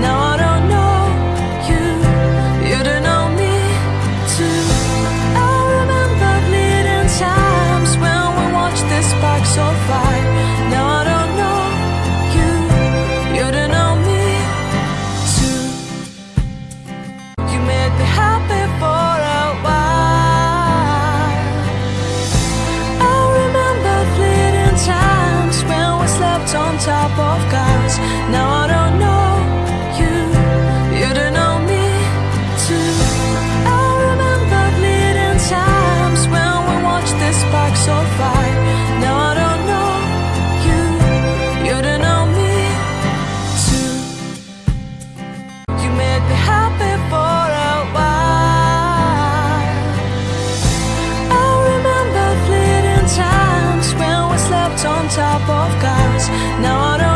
Now I don't know. on top of cars. Now I don't.